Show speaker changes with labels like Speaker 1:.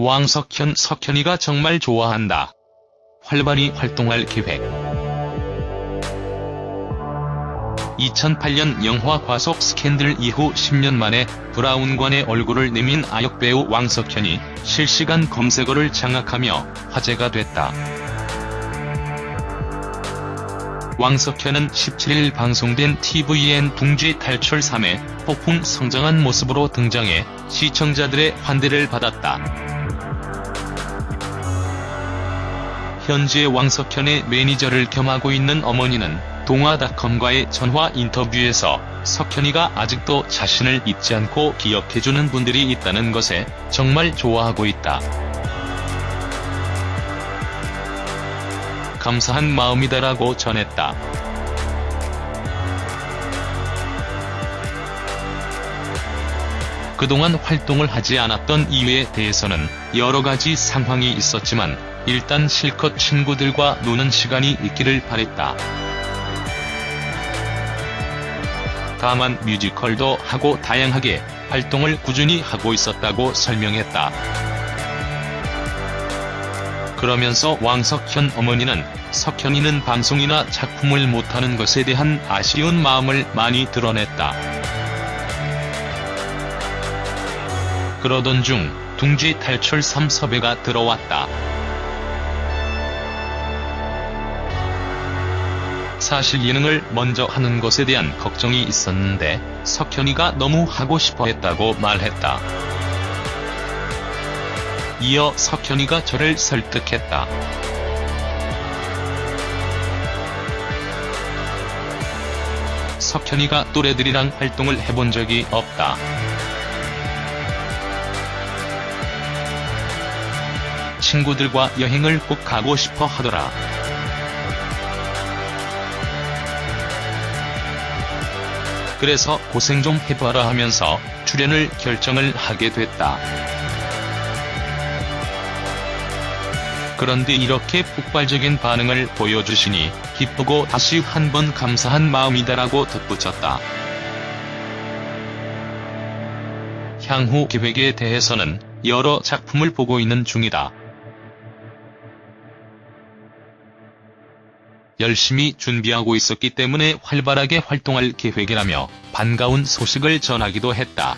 Speaker 1: 왕석현 석현이가 정말 좋아한다. 활발히 활동할 계획 2008년 영화 과속 스캔들 이후 10년 만에 브라운관의 얼굴을 내민 아역배우 왕석현이 실시간 검색어를 장악하며 화제가 됐다. 왕석현은 17일 방송된 tvN 둥지 탈출 3에 폭풍 성장한 모습으로 등장해 시청자들의 환대를 받았다. 현재 왕석현의 매니저를 겸하고 있는 어머니는 동아닷컴과의 전화 인터뷰에서 석현이가 아직도 자신을 잊지 않고 기억해주는 분들이 있다는 것에 정말 좋아하고 있다. 감사한 마음이다라고 전했다. 그동안 활동을 하지 않았던 이유에 대해서는 여러가지 상황이 있었지만 일단 실컷 친구들과 노는 시간이 있기를 바랬다. 다만 뮤지컬도 하고 다양하게 활동을 꾸준히 하고 있었다고 설명했다. 그러면서 왕석현 어머니는 석현이는 방송이나 작품을 못하는 것에 대한 아쉬운 마음을 많이 드러냈다. 그러던 중 둥지 탈출 3 섭외가 들어왔다. 사실 예능을 먼저 하는 것에 대한 걱정이 있었는데 석현이가 너무 하고 싶어 했다고 말했다. 이어 석현이가 저를 설득했다. 석현이가 또래들이랑 활동을 해본 적이 없다. 친구들과 여행을 꼭 가고 싶어 하더라. 그래서 고생 좀 해봐라 하면서 출연을 결정을 하게 됐다. 그런데 이렇게 폭발적인 반응을 보여주시니 기쁘고 다시 한번 감사한 마음이다라고 덧붙였다. 향후 계획에 대해서는 여러 작품을 보고 있는 중이다. 열심히 준비하고 있었기 때문에 활발하게 활동할 계획이라며 반가운 소식을 전하기도 했다.